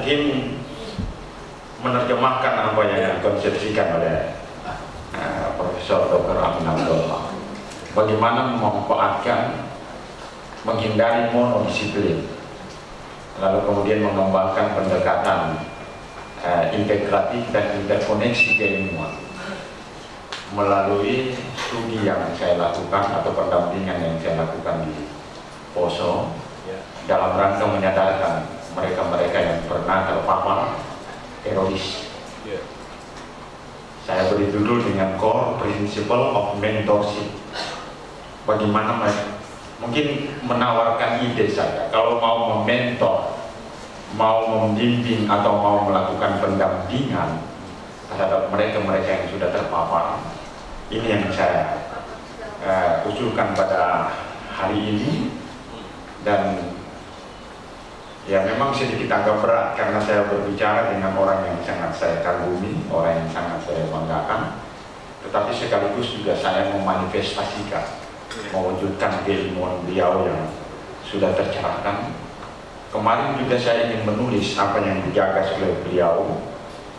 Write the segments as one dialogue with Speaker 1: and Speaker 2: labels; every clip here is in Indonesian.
Speaker 1: mungkin menerjemahkan apa yang dikonsepsikan oleh uh, Profesor Dr. Amin Abdullah. Bagaimana memanfaatkan, menghindari monodisiplin, lalu kemudian mengembangkan pendekatan uh, integratif dan interkoneksi keilmuan melalui studi yang saya lakukan atau pendampingan yang saya lakukan di Poso dalam rangka menyadarkan mereka-mereka yang pernah terpapar teroris. Saya beri judul dengan core principle of mentorship. Bagaimana mungkin menawarkan ide saja kalau mau mementor, mau membimbing atau mau melakukan pendampingan terhadap mereka-mereka yang sudah terpapar. Ini yang saya uh, usulkan pada hari ini dan ya memang sedikit agak berat karena saya berbicara dengan orang yang sangat saya kagumi, orang yang sangat saya banggakan. Tetapi sekaligus juga saya memanifestasikan mewujudkan keilmuan beliau yang sudah tercerahkan. Kemarin juga saya ingin menulis apa yang dijaga oleh beliau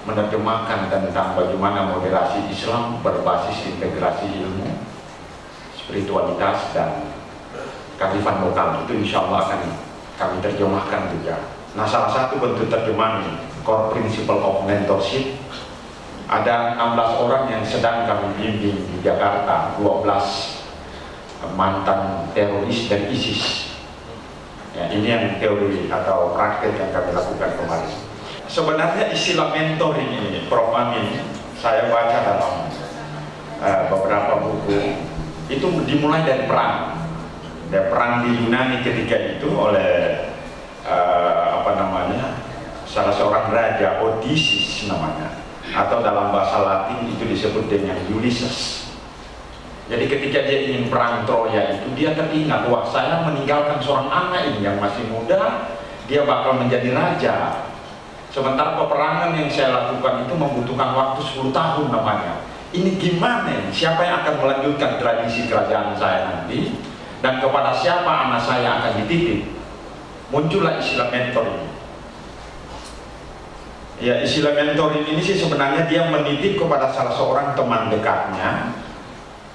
Speaker 1: menerjemahkan tentang bagaimana moderasi Islam berbasis integrasi ilmu, spiritualitas dan kearifan lokal. Itu insya Allah akan kami terjemahkan juga. Nah salah satu bentuk terjemahan core principle of mentorship ada 16 orang yang sedang kami bimbing di Jakarta 12 mantan teroris dan ISIS ya, ini yang teori atau praktek yang kami lakukan kemarin sebenarnya istilah mentor ini Prof. Amin saya baca dalam uh, beberapa buku itu dimulai dari perang dan perang di Yunani ketika itu oleh uh, apa namanya salah seorang raja Odysseus namanya atau dalam bahasa Latin itu disebut dengan Ulysses jadi ketika dia ingin perang Troya itu dia teringat wah saya meninggalkan seorang anak ini yang masih muda dia bakal menjadi raja Sementara peperangan yang saya lakukan itu membutuhkan waktu 10 tahun namanya. Ini gimana? Siapa yang akan melanjutkan tradisi kerajaan saya nanti? Dan kepada siapa anak saya akan dititip? Muncullah istilah mentor ini. Ya istilah mentor ini sih sebenarnya dia menitip kepada salah seorang teman dekatnya.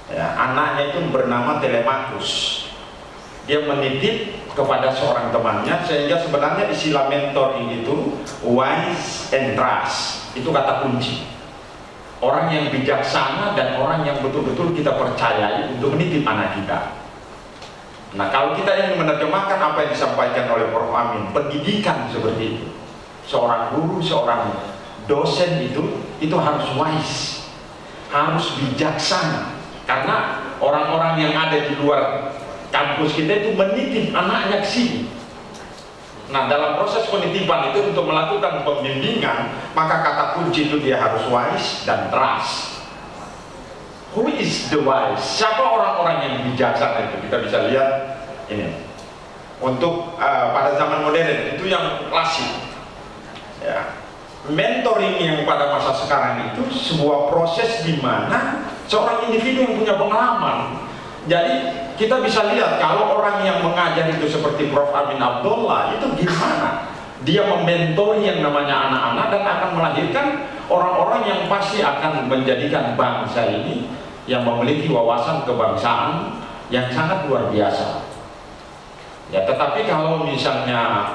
Speaker 1: Ya, anaknya itu bernama Telemachus. Dia menitip kepada seorang temannya sehingga sebenarnya istilah mentoring itu wise and trust itu kata kunci orang yang bijaksana dan orang yang betul-betul kita percayai untuk menitip anak kita nah kalau kita ingin menerjemahkan apa yang disampaikan oleh Prof. Amin pendidikan seperti itu seorang guru, seorang dosen itu itu harus wise harus bijaksana. Karena orang-orang yang ada di luar kampus kita itu menitip anaknya ke sini. Nah dalam proses penitipan itu untuk melakukan pembimbingan maka kata kunci itu dia harus wise dan trust who is the wise? Siapa orang-orang yang bijaksana itu? Kita bisa lihat ini. Untuk uh, pada zaman modern itu yang klasik. Ya. Mentoring yang pada masa sekarang itu sebuah proses di mana seorang individu yang punya pengalaman. Jadi kita bisa lihat kalau orang yang mengajar itu seperti Prof. Amin Abdullah itu gimana? Dia mementori yang namanya anak-anak dan akan melahirkan orang-orang yang pasti akan menjadikan bangsa ini yang memiliki wawasan kebangsaan yang sangat luar biasa. Ya tetapi kalau misalnya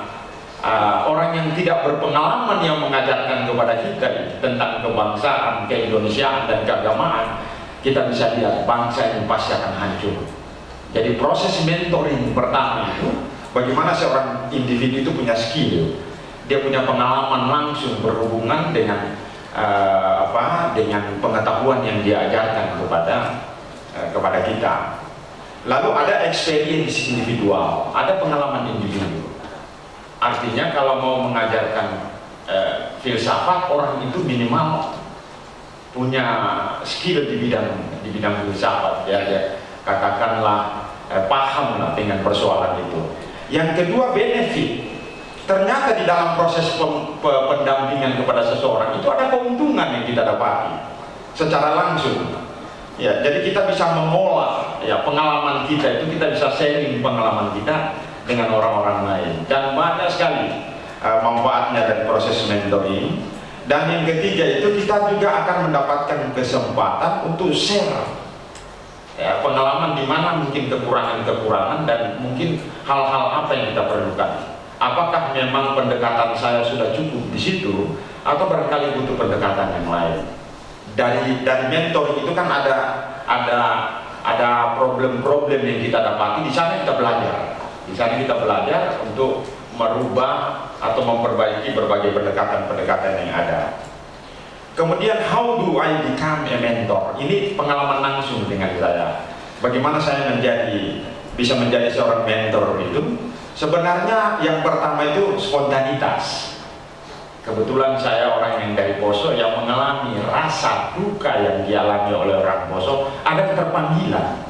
Speaker 1: uh, orang yang tidak berpengalaman yang mengajarkan kepada kita tentang kebangsaan, keindonesiaan dan keagamaan kita bisa lihat bangsa ini pasti akan hancur. Jadi proses mentoring pertama itu bagaimana seorang individu itu punya skill, dia punya pengalaman langsung berhubungan dengan uh, apa dengan pengetahuan yang diajarkan kepada uh, kepada kita. Lalu ada experience individual, ada pengalaman individu. Artinya kalau mau mengajarkan uh, filsafat orang itu minimal punya skill di bidang di bidang filsafat ya, ya katakanlah eh, paham dengan persoalan itu yang kedua benefit ternyata di dalam proses pendampingan kepada seseorang itu ada keuntungan yang kita dapati secara langsung. Ya jadi kita bisa mengolah ya pengalaman kita itu kita bisa sharing pengalaman kita dengan orang-orang lain. Dan banyak sekali uh, manfaatnya dari proses mentoring. Dan yang ketiga itu kita juga akan mendapatkan kesempatan untuk share ya, pengalaman di mana mungkin kekurangan-kekurangan dan mungkin hal-hal apa yang kita perlukan apakah memang pendekatan saya sudah cukup di situ atau barangkali butuh pendekatan yang lain? Dari dari mentor itu kan ada ada ada problem-problem yang kita dapati. Di sana kita belajar. Di sana kita belajar untuk merubah atau memperbaiki berbagai pendekatan-pendekatan yang ada. Kemudian how do I become a mentor? Ini pengalaman langsung dengan saya. Bagaimana saya menjadi bisa menjadi seorang mentor itu sebenarnya yang pertama itu spontanitas. Kebetulan saya orang yang dari Poso yang mengalami rasa duka yang dialami oleh orang Poso. Ada keterpanggilan.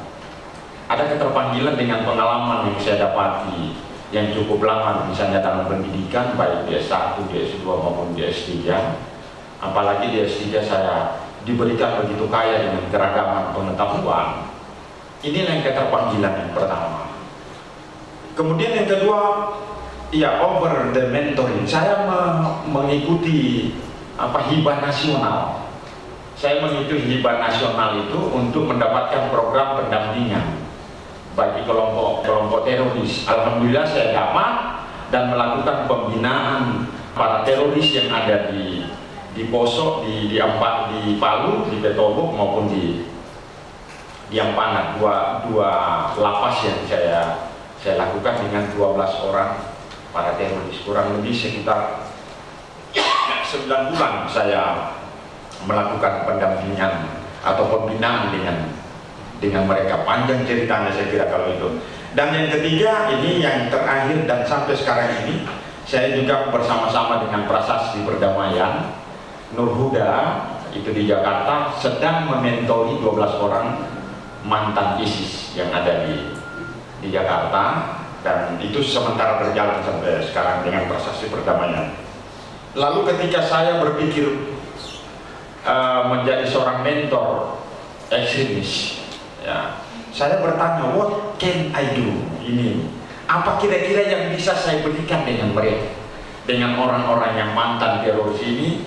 Speaker 1: Ada keterpanggilan dengan pengalaman yang saya dapati yang cukup lama misalnya dalam pendidikan baik di S1, di S2 maupun di S3 apalagi di S3 saya diberikan begitu kaya dengan keragaman pengetahuan. Inilah yang keterpanggilan yang pertama kemudian yang kedua ya over the mentoring saya me mengikuti apa hibah nasional saya mengikuti hibah nasional itu untuk mendapatkan program pendampingan bagi kelompok-kelompok teroris. Alhamdulillah saya dapat dan melakukan pembinaan para teroris yang ada di di Poso, di di Ampat, di Palu, di Petobok maupun di di Ampanat dua dua lapas yang saya saya lakukan dengan 12 orang. Para teroris kurang lebih sekitar 9 bulan saya melakukan pendampingan atau pembinaan dengan dengan mereka. Panjang ceritanya saya kira kalau itu. Dan yang ketiga ini yang terakhir dan sampai sekarang ini saya juga bersama-sama dengan prasasti perdamaian Nur Huda itu di Jakarta sedang mementori 12 orang mantan ISIS yang ada di di Jakarta dan itu sementara berjalan sampai sekarang dengan prasasti perdamaian. Lalu ketika saya berpikir uh, menjadi seorang mentor ekstremis ya saya bertanya what can I do ini? Apa kira-kira yang bisa saya berikan dengan mereka? Dengan orang-orang yang mantan teroris ini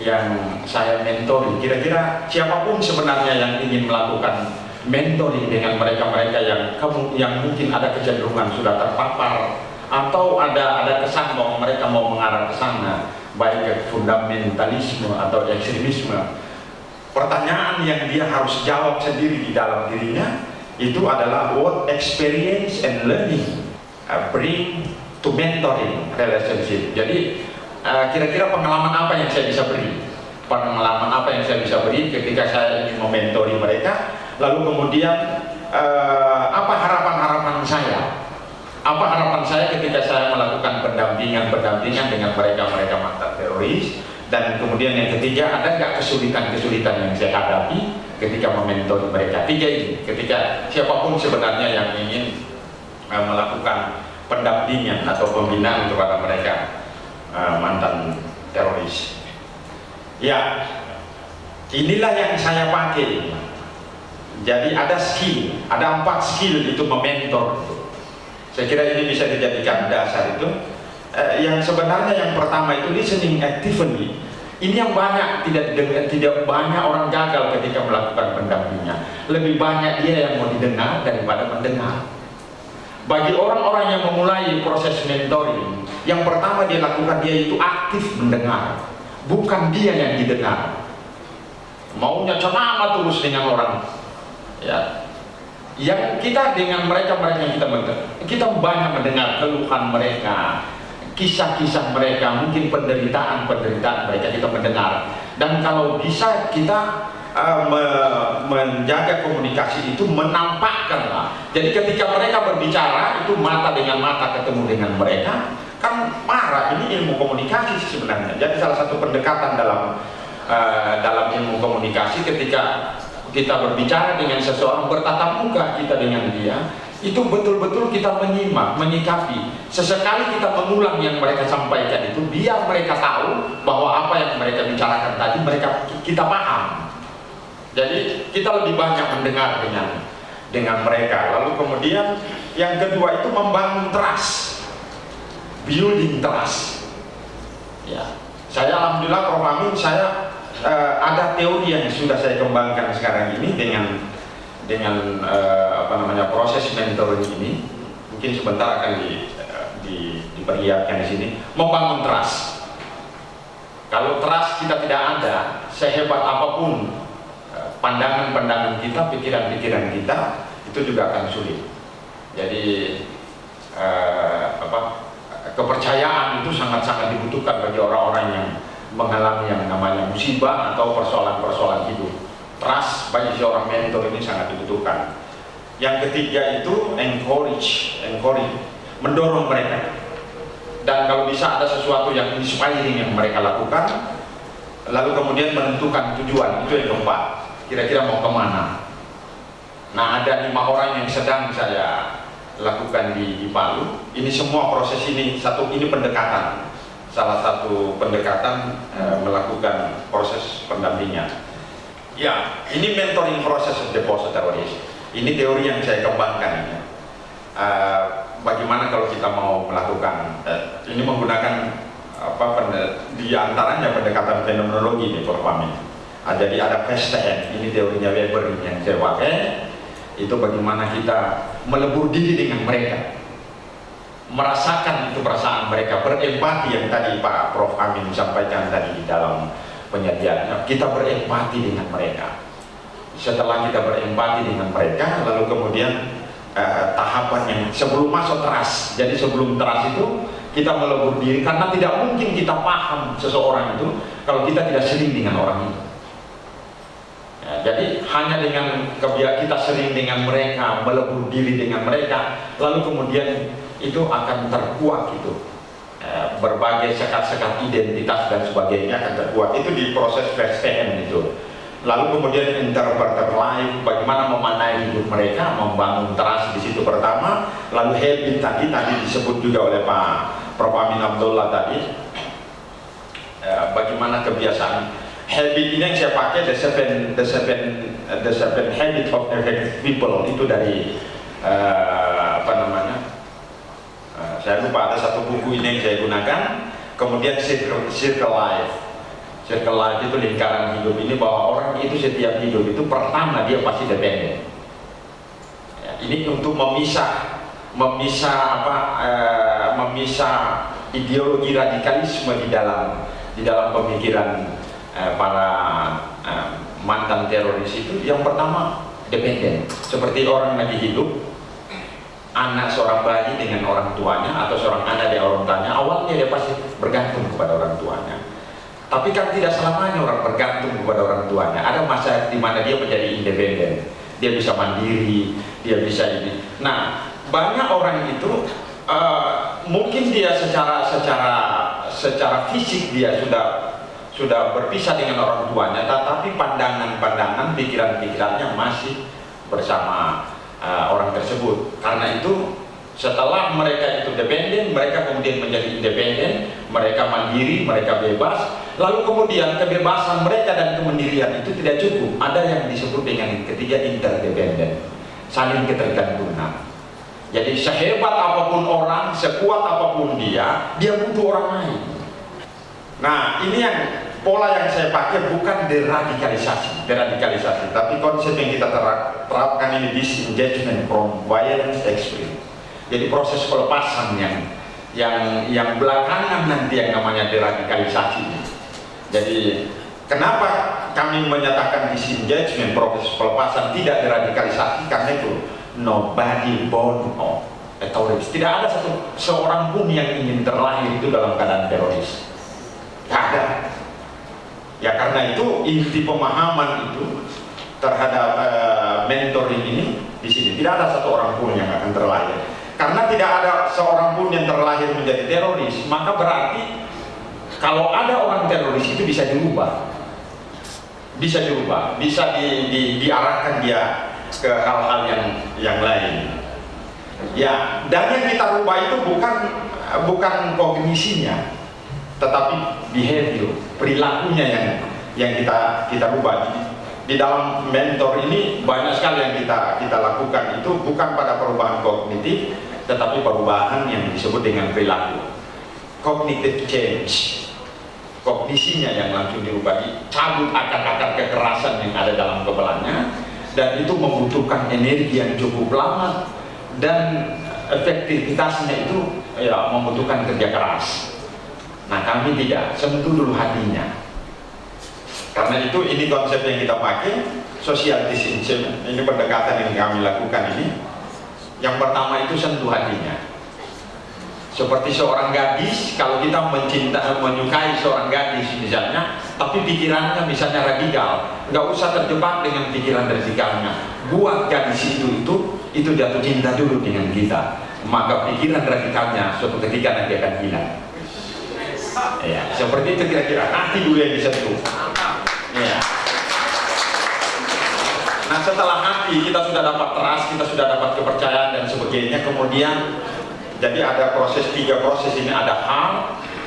Speaker 1: yang saya mentori kira-kira siapa pun sebenarnya yang ingin melakukan mentoring dengan mereka-mereka yang yang mungkin ada kecenderungan sudah terpapar atau ada ada kesan bahwa mereka mau mengarah ke sana baik ke fundamentalisme atau ekstremisme. Pertanyaan yang dia harus jawab sendiri di dalam dirinya itu adalah what experience and learning bring to mentoring relationship. Jadi uh, kira-kira pengalaman apa yang saya bisa beri? Pengalaman apa yang saya bisa beri ketika saya ingin mementori mereka lalu kemudian eh, apa harapan-harapan saya? Apa harapan saya ketika saya melakukan pendampingan-pendampingan dengan mereka-mereka mantan teroris? Dan kemudian yang ketiga ada nggak kesulitan-kesulitan yang saya hadapi ketika mementori mereka? Tiga ini ketika siapa pun sebenarnya yang ingin uh, melakukan pendampingan atau pembinaan kepada mereka uh, mantan teroris. Ya inilah yang saya pakai jadi ada skill, ada empat skill itu mementor. Saya kira ini bisa dijadikan dasar itu. Eh, yang sebenarnya yang pertama itu listening actively. Ini yang banyak tidak tidak banyak orang gagal ketika melakukan pendampingan. Lebih banyak dia yang mau didengar daripada mendengar. Bagi orang-orang yang memulai proses mentoring, yang pertama dia lakukan dia itu aktif mendengar, bukan dia yang didengar. Maunya ceramah terus dengan orang ya. Yang kita dengan mereka mereka kita mendengar kita banyak mendengar keluhan mereka kisah-kisah mereka mungkin penderitaan penderitaan mereka kita mendengar. Dan kalau bisa kita me menjaga komunikasi itu menampakkanlah. Jadi ketika mereka berbicara itu mata dengan mata ketemu dengan mereka kan marah. Ini ilmu komunikasi sebenarnya. Jadi salah satu pendekatan dalam uh, dalam ilmu komunikasi ketika kita berbicara dengan seseorang bertatap muka kita dengan dia itu betul-betul kita menyimak, menyikapi. Sesekali kita mengulang yang mereka sampaikan itu biar mereka tahu bahwa apa yang mereka bicarakan tadi mereka kita paham. Jadi kita lebih banyak mendengar dengan dengan mereka. Lalu kemudian yang kedua itu membangun trust. Building trust. Ya. Saya alhamdulillah Prof. Amin saya uh, ada teori yang sudah saya kembangkan sekarang ini dengan dengan uh, apa namanya proses mentoring ini. Mungkin sebentar akan di, uh, di, diperlihatkan di sini. Membangun trust. Kalau trust kita tidak ada sehebat apa pun pandangan-pandangan kita pikiran-pikiran kita itu juga akan sulit. Jadi uh, apa kepercayaan itu sangat-sangat dibutuhkan bagi orang-orang yang mengalami yang namanya musibah atau persoalan-persoalan hidup. Trust bagi seorang mentor ini sangat dibutuhkan. Yang ketiga itu encourage, encourage, mendorong mereka. Dan kalau bisa ada sesuatu yang inspiring yang mereka lakukan, lalu kemudian menentukan tujuan, itu yang keempat. Kira-kira mau ke mana? Nah ada lima orang yang sedang saya lakukan di, di Palu. Ini semua proses ini satu ini pendekatan salah satu pendekatan e, melakukan proses pendampingan. Ya, ini mentoring proses depositories. Ini teori yang saya kembangkan ini. E, bagaimana kalau kita mau melakukan e, ini menggunakan apa di antaranya pendekatan fenomenologi nih Prof. Amin. Ah, jadi ada PSTN, ini teorinya Weber yang saya pakai. Itu bagaimana kita melebur diri dengan mereka merasakan itu perasaan mereka berempati yang tadi Pak Prof. Amin sampaikan tadi di dalam penyajiannya kita berempati dengan mereka. Setelah kita berempati dengan mereka lalu kemudian eh, tahapan yang sebelum masuk teras. Jadi sebelum teras itu kita melebur diri karena tidak mungkin kita paham seseorang itu kalau kita tidak sering dengan orang itu. Ya, jadi hanya dengan kita sering dengan mereka melebur diri dengan mereka lalu kemudian itu akan terkuat gitu. E, berbagai sekat-sekat identitas dan sebagainya akan terkuat. Itu di proses PSTN itu. Lalu kemudian interpreter life bagaimana memanai hidup mereka membangun trust di situ pertama lalu habit tadi tadi disebut juga oleh Pak Prof Amin Abdullah tadi e, bagaimana kebiasaan habit ini yang saya pakai the seven the seven the seven habit of effective people itu dari uh, apa namanya saya lupa ada satu buku ini yang saya gunakan. Kemudian circle, life. Circle life itu lingkaran hidup ini bahwa orang itu setiap hidup itu pertama dia pasti dependen ya, ini untuk memisah memisah apa eh, memisah ideologi radikalisme di dalam di dalam pemikiran eh, para eh, mantan teroris itu. Yang pertama dependen seperti orang lagi hidup anak seorang bayi dengan orang tuanya atau seorang anak dengan orang tuanya awalnya dia pasti bergantung kepada orang tuanya. Tapi kan tidak selamanya orang bergantung kepada orang tuanya. Ada masa di mana dia menjadi independen. Dia bisa mandiri dia bisa ini. Nah banyak orang itu uh, mungkin dia secara secara secara fisik dia sudah sudah berpisah dengan orang tuanya tetapi pandangan-pandangan pikiran-pikirannya masih bersama uh, orang tersebut. Karena itu setelah mereka itu dependen mereka kemudian menjadi independen mereka mandiri mereka bebas. Lalu kemudian kebebasan mereka dan kemandirian itu tidak cukup. Ada yang disebut dengan ketiga interdependen saling ketergantungan. Jadi sehebat apa pun orang sekuat apa pun dia dia butuh orang lain. Nah ini yang pola yang saya pakai bukan deradikalisasi, deradikalisasi, tapi konsep yang kita terapkan ini disengagement from violence experience. Jadi proses pelepasan yang yang yang belakangan nanti yang namanya deradikalisasi. Jadi kenapa kami menyatakan disengagement proses pelepasan tidak deradikalisasi karena itu nobody born of a. Tidak ada satu seorang pun yang ingin terlahir itu dalam keadaan teroris. Tidak ada Ya karena itu inti pemahaman itu terhadap uh, mentoring ini di sini tidak ada satu orang pun yang akan terlahir. Karena tidak ada seorang pun yang terlahir menjadi teroris, maka berarti kalau ada orang teroris itu bisa dirubah, bisa dirubah, bisa di, di, diarahkan dia ke hal-hal yang yang lain. Ya, dan yang kita rubah itu bukan bukan kognisinya, tetapi behavior perilakunya yang yang kita kita rubah di dalam mentor ini banyak sekali yang kita kita lakukan. Itu bukan pada perubahan kognitif tetapi perubahan yang disebut dengan perilaku. Cognitive change. Kognisinya yang langsung dirubah. Cabut akar-akar kekerasan yang ada dalam kepalanya dan itu membutuhkan energi yang cukup lama dan efektivitasnya itu ya membutuhkan kerja keras nah kami tidak sentuh dulu hatinya. Karena itu ini konsep yang kita pakai social distancing ini pendekatan yang kami lakukan ini. Yang pertama itu sentuh hatinya. Seperti seorang gadis kalau kita mencinta menyukai seorang gadis misalnya tapi pikirannya misalnya radikal nggak usah terjebak dengan pikiran radikalnya. Buat gadis itu itu itu jatuh cinta dulu dengan kita. Maka pikiran radikalnya suatu ketika nanti akan hilang ya seperti itu kira-kira nanti dulu yang disentuh ya nah setelah hati kita sudah dapat trust kita sudah dapat kepercayaan dan sebagainya. Kemudian jadi ada proses tiga proses. Ini ada hal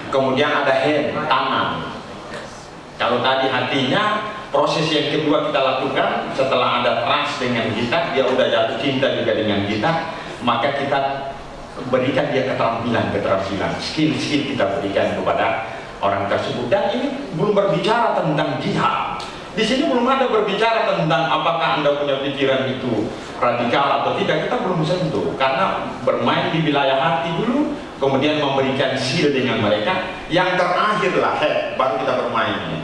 Speaker 1: kemudian ada hand tangan. Kalau tadi hatinya proses yang kedua kita lakukan setelah ada trust dengan kita dia udah jatuh cinta juga dengan kita maka kita berikan dia keterampilan keterampilan. Skill skill kita berikan kepada orang tersebut. Dan ini belum berbicara tentang jihad. Di sini belum ada berbicara tentang apakah anda punya pikiran itu radikal atau tidak. Kita belum sentuh. Karena bermain di wilayah hati dulu kemudian memberikan sil dengan mereka. Yang terakhir lah he, baru kita bermain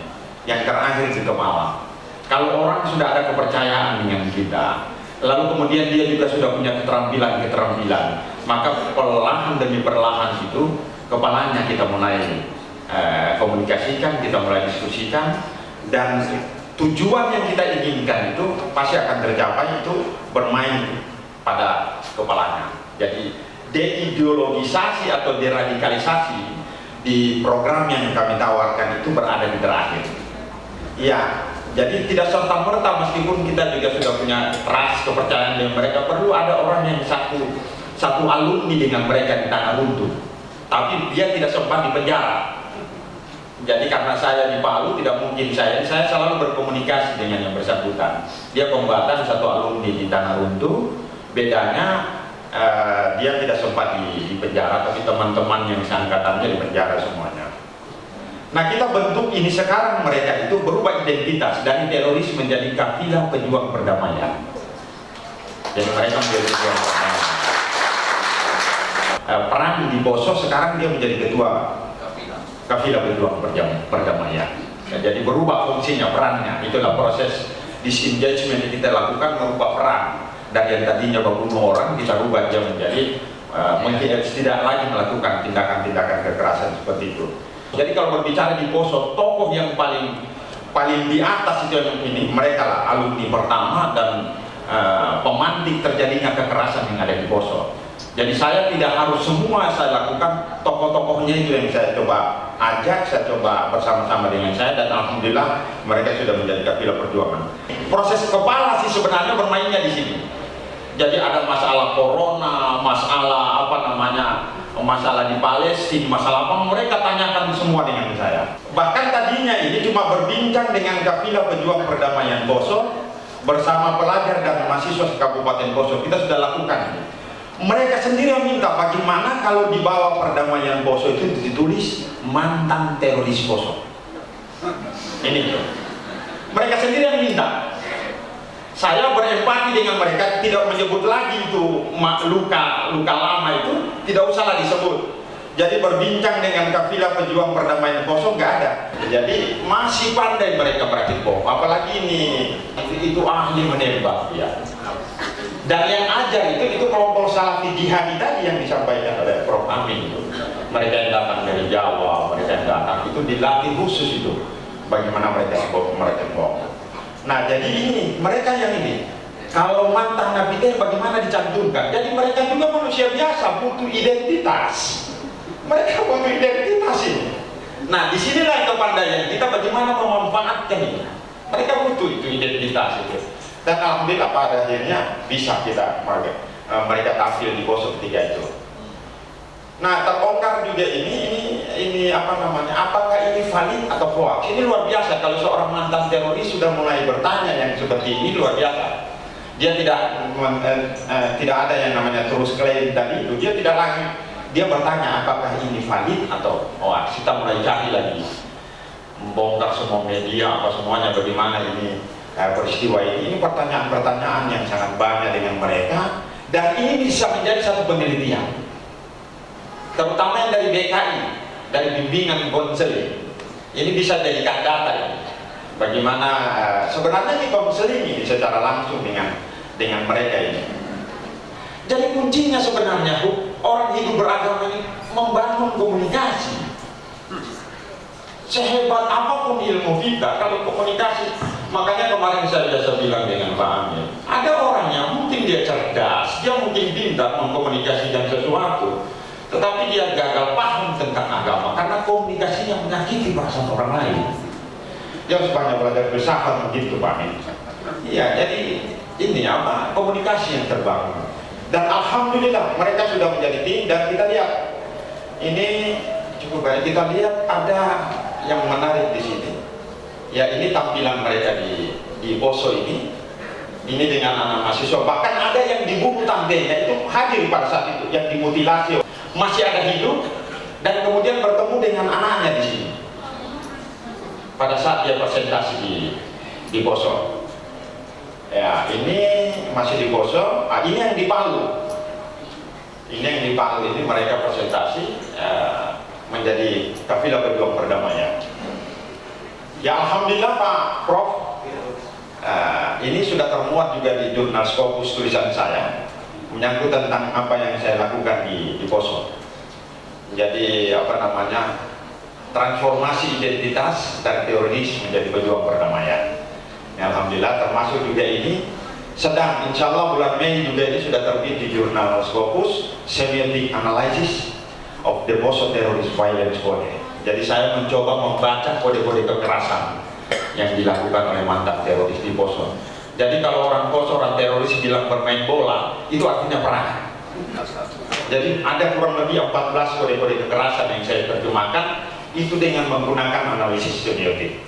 Speaker 1: yang terakhir di kepala kalau orang sudah ada kepercayaan dengan kita lalu kemudian dia juga sudah punya keterampilan-keterampilan maka perlahan demi perlahan itu kepalanya kita mulai eh, komunikasikan kita mulai diskusikan dan tujuan yang kita inginkan itu pasti akan tercapai itu bermain pada kepalanya. Jadi deideologisasi atau deradikalisasi di program yang kami tawarkan itu berada di terakhir. Ya jadi tidak serta merta meskipun kita juga sudah punya trust kepercayaan dengan mereka perlu ada orang yang satu satu alumni dengan mereka di tanah runtuh. Tapi dia tidak sempat di penjara. Jadi karena saya di Palu tidak mungkin saya saya selalu berkomunikasi dengan yang bersangkutan. Dia kombatan satu alumni di Tanah Runtuh. Bedanya uh, dia tidak sempat di, di penjara tapi teman-teman yang seangkatannya di penjara semuanya. Nah kita bentuk ini sekarang mereka itu berubah identitas dari teroris menjadi kafilah pejuang perdamaian. Jadi mereka menjadi pejuang perdamaian perang di Poso sekarang dia menjadi ketua. Kafilah. Berjuang perdamaian ya, jadi berubah fungsinya perannya. Itulah proses disengagement yang kita lakukan merubah peran. Dari yang tadinya membunuh orang kita rubah dia menjadi uh, tidak lagi melakukan tindakan-tindakan kekerasan seperti itu. Jadi kalau berbicara di Poso tokoh yang paling paling di atas itu yang ini mereka lah alumni pertama dan uh, pemantik terjadinya kekerasan yang ada di Poso jadi saya tidak harus semua saya lakukan tokoh-tokohnya itu yang saya coba ajak, saya coba bersama-sama dengan saya dan Alhamdulillah mereka sudah menjadi kafilah perjuangan. Proses kepala sih sebenarnya bermainnya di sini. Jadi ada masalah corona, masalah apa namanya, masalah di Palestina, masalah apa mereka tanyakan semua dengan saya. Bahkan tadinya ini cuma berbincang dengan kafilah pejuang perdamaian Poso bersama pelajar dan mahasiswa Kabupaten Poso. Kita sudah lakukan mereka sendiri yang minta bagaimana kalau di bawah perdamaian Poso itu ditulis mantan teroris Poso? Ini. Mereka sendiri yang minta. Saya berempati dengan mereka tidak menyebut lagi itu luka luka lama itu tidak usahlah disebut jadi berbincang dengan kafilah pejuang perdamaian Poso nggak ada. Jadi masih pandai mereka praktik bom apalagi ini itu ahli menembak ya dan yang ajar itu itu kelompok salafi jihadi tadi yang disampaikan oleh Prof. Amin itu. Mereka yang datang dari Jawa mereka yang datang itu dilatih khusus itu. Bagaimana mereka mereka bohong nah jadi ini mereka yang ini kalau mantan Nabi teh bagaimana dicantumkan? Jadi mereka juga manusia biasa butuh identitas. Mereka butuh identitas ini. Nah di sinilah kepandaian kita bagaimana memanfaatkan ini? Mereka butuh itu identitas itu dan alhamdulillah pada akhirnya bisa kita uh, mereka tampil di Poso ketika itu. Nah terbongkar juga ini ini ini apa namanya apakah ini valid atau hoax? Ini luar biasa. Kalau seorang mantan teroris sudah mulai bertanya yang seperti ini luar biasa. Dia tidak eh, eh, tidak ada yang namanya terus klaim tadi itu. Dia tidak lagi dia bertanya apakah ini valid atau hoax? Kita mulai cari lagi. Membongkar semua media apa semuanya bagaimana ini uh, peristiwa ini pertanyaan-pertanyaan yang sangat banyak dengan mereka dan ini bisa menjadi satu penelitian terutama yang dari BKI dari bimbingan konseling. Ini bisa jadikan data bagaimana uh, sebenarnya ini konseling ini secara langsung dengan dengan mereka ini. Jadi kuncinya sebenarnya orang hidup beragama ini membangun komunikasi. Sehebat apa pun ilmu kita kalau komunikasi makanya kemarin saya biasa bilang dengan Pak Amir ada orang yang mungkin dia cerdas dia mungkin pintar mengkomunikasikan sesuatu tetapi dia gagal paham tentang agama karena komunikasinya menyakiti perasaan orang lain. Dia banyak belajar filsafat begitu Pak Amir. Iya jadi ini apa? Komunikasi yang terbangun. Dan Alhamdulillah mereka sudah menjadi tim dan kita lihat. Ini cukup baik. Kita lihat ada yang menarik di sini ya ini tampilan mereka di di Poso ini. Ini dengan anak mahasiswa. Bahkan ada yang dibunuh tantenya itu hadir pada saat itu yang dimutilasi. Masih ada hidup dan kemudian bertemu dengan anaknya di sini. Pada saat dia presentasi di di Poso. Ya ini masih di Poso. Ah, ini yang di Palu. Ini yang di Palu. Ini mereka presentasi ya, menjadi kafilah berjuang perdamaian. Ya Alhamdulillah Pak Prof, uh, ini sudah termuat juga di jurnal Scopus tulisan saya menyangkut tentang apa yang saya lakukan di, di Poso. Jadi apa namanya transformasi identitas dari teroris menjadi pejuang perdamaian. Ya, Alhamdulillah termasuk juga ini sedang insya Allah bulan Mei juga ini sudah terbit di jurnal Scopus Semiotic Analysis of the Poso Terrorist Violence Code. Jadi saya mencoba membaca kode-kode kekerasan yang dilakukan oleh mantan teroris di Poso. Jadi kalau orang Poso, orang teroris bilang bermain bola, itu artinya perang. Jadi ada kurang lebih 14 kode-kode kekerasan yang saya terjemahkan itu dengan menggunakan analisis semiotik.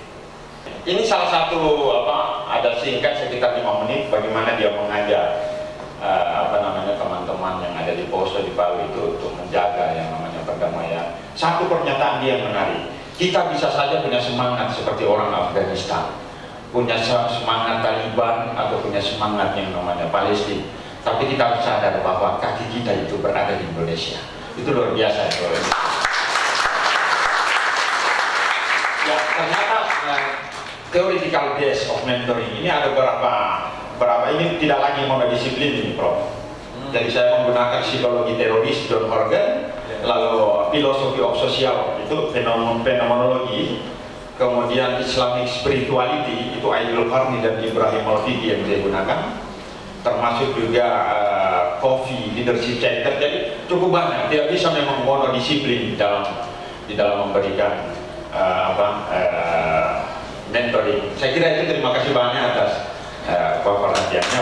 Speaker 1: Ini salah satu apa ada singkat sekitar lima menit bagaimana dia mengajak uh, apa namanya teman-teman yang ada di Poso di Palu itu untuk menjaga yang namanya perdamaian. Satu pernyataan dia menarik. Kita bisa saja punya semangat seperti orang Afghanistan, punya semangat Taliban atau punya semangat yang namanya Palestina. Tapi kita harus sadar bahwa kaki kita itu berada di Indonesia. Itu luar biasa. Ya, ternyata uh, theoretical base of mentoring ini ada beberapa berapa ini tidak lagi monodisiplin ini Prof hmm. jadi saya menggunakan psikologi teroris John Horgan lalu filosofi of social itu fenomenologi kemudian Islamic spirituality itu Aidul Qarni dan Ibrahim Al-Fidi yang saya gunakan. Termasuk juga uh, coffee leadership center. Jadi cukup banyak. Tidak bisa memang monodisiplin di dalam di dalam memberikan uh, apa uh, mentoring. Saya kira itu terima kasih banyak atas uh, perhatiannya